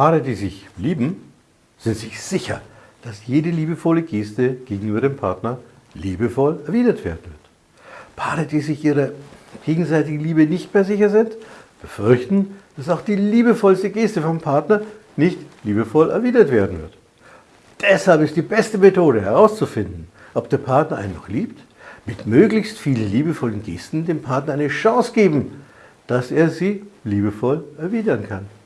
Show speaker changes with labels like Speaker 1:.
Speaker 1: Paare, die sich lieben, sind sich sicher, dass jede liebevolle Geste gegenüber dem Partner liebevoll erwidert werden wird. Paare, die sich ihrer gegenseitigen Liebe nicht mehr sicher sind, befürchten, dass auch die liebevollste Geste vom Partner nicht liebevoll erwidert werden wird. Deshalb ist die beste Methode herauszufinden, ob der Partner einen noch liebt, mit möglichst vielen liebevollen Gesten dem Partner eine Chance geben, dass er sie liebevoll erwidern kann.